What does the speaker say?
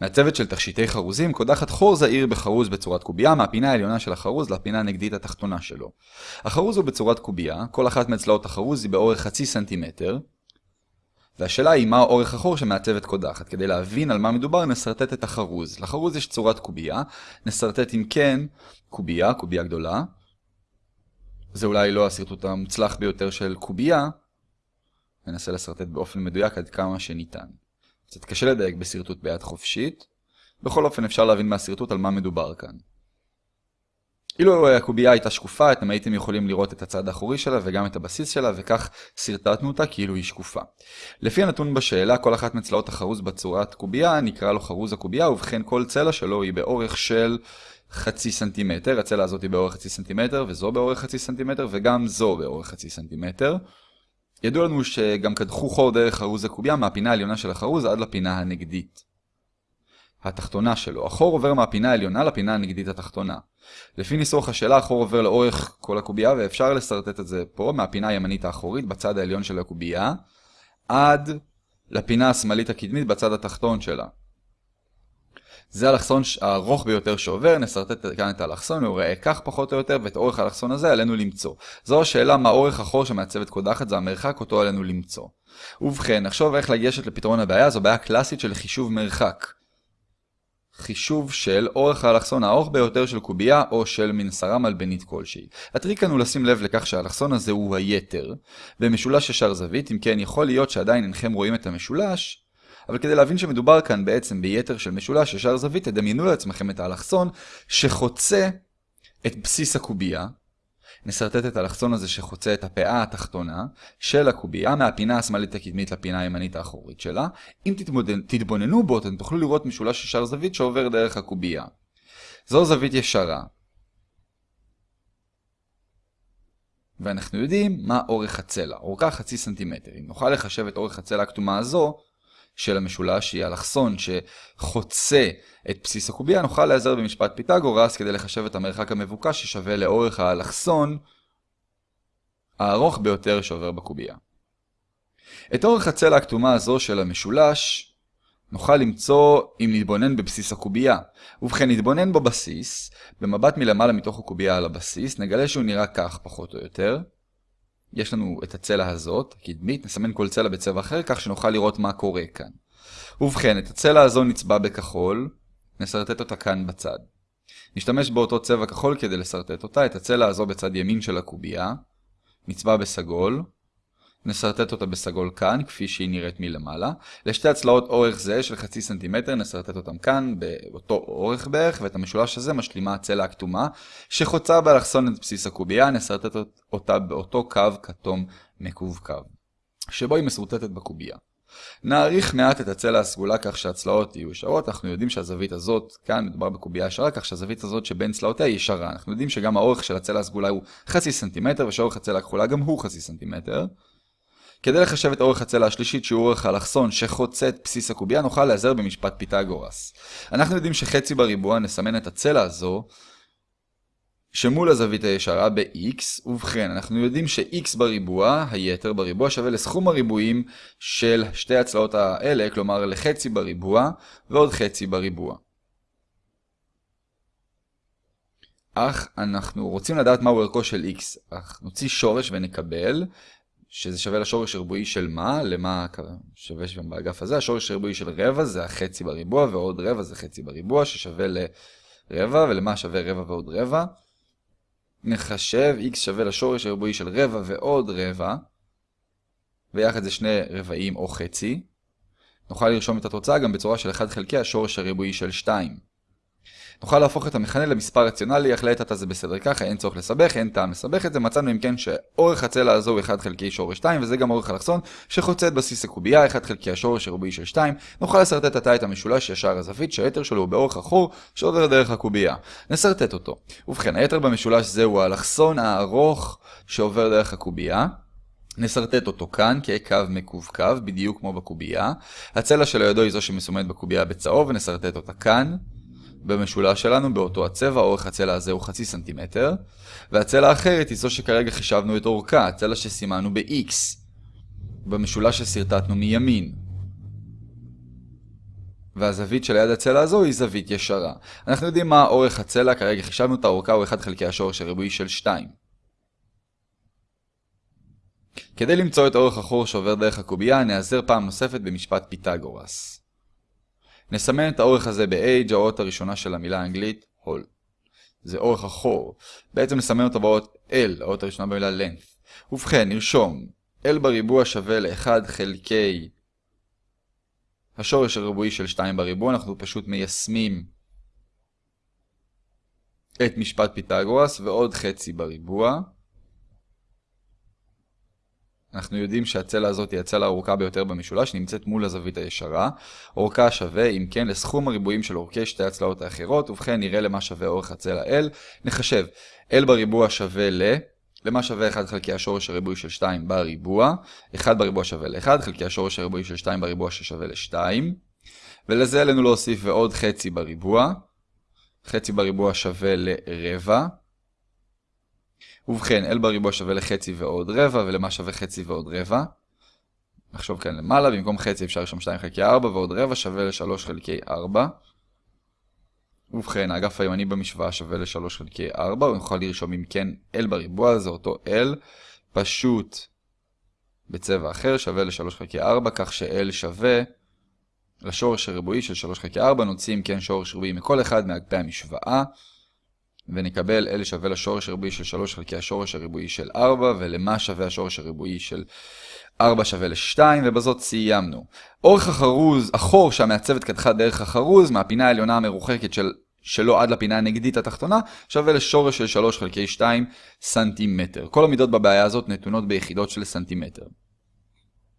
מהצוות של תכשיטי חרוזים קודחת חור זעיר בחרוז בצורת קובייה מהפינה העליונה של החרוז לפינה הנגדית התחתונה שלו. החרוז הוא בצורת קובייה, כל אחת מצלעות החרוז היא באורך חצי סנטימטר, והשאלה היא מה אורך החור שמעצבת קודחת. כדי להבין על מה מדובר נסרטט את החרוז. לחרוז יש צורת קובייה, נסרטט אם כן קובייה, קובייה גדולה. זה אולי לא השרטוט המוצלח ביותר של קובייה, ננסה לשרטט באופן מדויק עד כמה שניתן. קצת קשה לדייק בשרטוט ביד חופשית, בכל אופן אפשר להבין מהשרטוט על מה מדובר כאן. אילו הקובייה הייתה שקופה, אתם הייתם יכולים לראות את הצד האחורי שלה וגם את הבסיס שלה, וכך שרטטנו אותה כאילו היא שקופה. לפי הנתון בשאלה, כל אחת מצלעות החרוז בצורת קובייה נקרא לו חרוז הקובייה, ובכן כל צלע שלו היא באורך של חצי סנטימטר. הצלע הזאת היא באורך חצי סנטימטר, וזו באורך חצי סנטימטר, וגם זו באורך חצי סנטימטר. ידוע לנו שגם קדחו חור דרך חרוז הקובייה מהפינה העליונה של החרוז עד לפינה הנגדית. התחתונה שלו. החור עובר מהפינה העליונה לפינה הנגדית התחתונה. לפי ניסוח השאלה, החור עובר לאורך כל הקובייה, ואפשר לשרטט את זה פה, מהפינה הימנית האחורית בצד העליון של הקובייה, עד לפינה השמאלית הקדמית בצד התחתון שלה. זה האלכסון הארוך ביותר שעובר, נסרטט כאן את האלכסון, הוא ראה כך פחות או יותר, ואת אורך האלכסון הזה עלינו למצוא. זו השאלה מה אורך החור שמעצבת קודחת, זה המרחק אותו עלינו למצוא. ובכן, נחשוב איך לגשת לפתרון הבעיה, זו בעיה קלאסית של חישוב מרחק. חישוב של אורך האלכסון הארוך ביותר של קובייה או של מנסרה מלבנית כלשהי. הטריק כאן הוא לשים לב לכך שהאלכסון הזה הוא היתר, במשולש ישר זווית, אם כן יכול להיות שעדיין אינכם רואים את המשולש, אבל כדי להבין שמדובר כאן בעצם ביתר של משולש ישר זווית, תדמיינו לעצמכם את האלכסון שחוצה את בסיס הקובייה, נסרטט את האלכסון הזה שחוצה את הפאה התחתונה של הקובייה מהפינה השמאלית הקדמית לפינה הימנית האחורית שלה. אם תתבוננו בו, אתם תוכלו לראות משולש ישר זווית שעובר דרך הקובייה. זו זווית ישרה. ואנחנו יודעים מה אורך הצלע, אורכה חצי סנטימטר. אם נוכל לחשב את אורך הצלע הכתומה הזו, של המשולש היא אלכסון שחוצה את בסיס הקובייה, נוכל להיעזר במשפט פיתגורס כדי לחשב את המרחק המבוקש ששווה לאורך האלכסון הארוך ביותר שעובר בקובייה. את אורך הצלע הכתומה הזו של המשולש נוכל למצוא אם נתבונן בבסיס הקובייה. ובכן נתבונן בבסיס, במבט מלמעלה מתוך הקובייה על הבסיס, נגלה שהוא נראה כך פחות או יותר. יש לנו את הצלע הזאת, הקדמית, נסמן כל צלע בצבע אחר, כך שנוכל לראות מה קורה כאן. ובכן, את הצלע הזו נצבע בכחול, נסרטט אותה כאן בצד. נשתמש באותו צבע כחול כדי לסרטט אותה, את הצלע הזו בצד ימין של הקובייה, נצבע בסגול, נסרטט אותה בסגול כאן, כפי שהיא נראית מלמעלה. לשתי הצלעות אורך זה של חצי סנטימטר, נסרטט אותם כאן, באותו אורך בערך, ואת המשולש הזה משלימה הצלע הכתומה, שחוצה באלכסון את בסיס הקובייה, נסרטט אותה באותו קו כתום מקווקו, שבו היא מסורטטת בקובייה. נעריך מעט את הצלע הסגולה כך שהצלעות יהיו ישרות, אנחנו יודעים שהזווית הזאת, כאן מדובר בקובייה ישרה, כך שהזווית הזאת שבין צלעותיה היא ישרה. אנחנו יודעים שגם האורך של הצלע הסגולה הוא חצי סנטימטר, ושאורך הצלע הכחולה גם הוא חצי סנטימטר. כדי לחשב את אורך הצלע השלישית שהוא אורך האלכסון שחוצה את בסיס הקובייה, נוכל להיעזר במשפט פיתגורס. אנחנו יודעים שחצי בריבוע נסמן את הצלע הזו שמול הזווית הישרה ב-x, ובכן, אנחנו יודעים ש-x בריבוע, היתר בריבוע, שווה לסכום הריבועים של שתי הצלעות האלה, כלומר לחצי בריבוע ועוד חצי בריבוע. אך אנחנו רוצים לדעת מהו ערכו של x, אך נוציא שורש ונקבל שזה שווה לשורש ריבועי של מה? למה שווה שם באגף הזה? השורש הריבועי של רבע זה החצי בריבוע, ועוד רבע זה חצי בריבוע, ששווה לרבע, ולמה שווה רבע ועוד רבע? נחשב x שווה לשורש הריבועי של רבע ועוד רבע, ויחד זה שני רבעים או חצי. נוכל לרשום את התוצאה גם בצורה של 1 חלקי השורש הריבועי של 2. נוכל להפוך את המכנה למספר רציונלי, אך לעת עתה זה בסדר ככה, אין צורך לסבך, אין טעם לסבך את זה, מצאנו אם כן שאורך הצלע הזו הוא 1 חלקי שורש 2, וזה גם אורך אלכסון שחוצה את בסיס הקובייה, 1 חלקי השורש הריבועי של 2, נוכל לשרטט עתה את המשולש ישר הזווית, שהיתר שלו הוא באורך החור שעובר דרך הקובייה. נסרטט אותו. ובכן, היתר במשולש זהו האלכסון הארוך שעובר דרך הקובייה. נסרטט אותו כאן כקו מקווקו, בדיוק כמו בקובייה. הצלע שלו ידו היא זו שמסומנת בקובייה בצהוב, ונסרטט אותה כאן. במשולש שלנו באותו הצבע, אורך הצלע הזה הוא חצי סנטימטר, והצלע האחרת היא זו שכרגע חישבנו את אורכה, הצלע שסימנו ב-X, במשולש שסרטטנו מימין. והזווית שליד הצלע הזו היא זווית ישרה. אנחנו יודעים מה אורך הצלע, כרגע חישבנו את האורכה הוא 1 חלקי השורש הריבועי של 2. כדי למצוא את אורך החור שעובר דרך הקובייה, נעזר פעם נוספת במשפט פיתגורס. נסמן את האורך הזה ב-H, האות הראשונה של המילה האנגלית, הול. זה אורך החור. בעצם נסמן אותו באות L, האות הראשונה במילה length. ובכן, נרשום, L בריבוע שווה ל-1 חלקי השורש הריבועי של 2 בריבוע, אנחנו פשוט מיישמים את משפט פיתגורס ועוד חצי בריבוע. אנחנו יודעים שהצלע הזאת היא הצלע הארוכה ביותר במשולש, נמצאת מול הזווית הישרה. אורכה שווה, אם כן, לסכום הריבועים של אורכי שתי הצלעות האחרות, ובכן נראה למה שווה אורך הצלע L. נחשב, L בריבוע שווה ל... למה שווה 1 חלקי השורש הריבועי של 2 בריבוע. 1 בריבוע שווה ל-1 חלקי השורש הריבועי של 2 בריבוע ששווה ל-2. ולזה עלינו להוסיף ועוד חצי בריבוע. חצי בריבוע שווה לרבע. ובכן, L בריבוע שווה לחצי ועוד רבע, ולמה שווה חצי ועוד רבע? נחשוב כאן למעלה, במקום חצי אפשר לרשום 2 חלקי 4, ועוד רבע שווה ל-3 חלקי 4. ובכן, האגף הימני במשוואה שווה ל-3 חלקי 4, ונוכל לרשום אם כן L בריבוע, זה אותו L, פשוט בצבע אחר שווה ל-3 חלקי 4, כך ש-L שווה לשורש הריבועי של 3 חלקי 4, נוציא אם כן שורש ריבועי מכל אחד מאגפי המשוואה. ונקבל L שווה לשורש הריבועי של 3 חלקי השורש הריבועי של 4, ולמה שווה השורש הריבועי של 4 שווה ל-2, ובזאת סיימנו. אורך החרוז, החור שהמעצבת קדחה דרך החרוז, מהפינה העליונה המרוחקת של, שלו עד לפינה הנגדית התחתונה, שווה לשורש של 3 חלקי 2 סנטימטר. כל המידות בבעיה הזאת נתונות ביחידות של סנטימטר.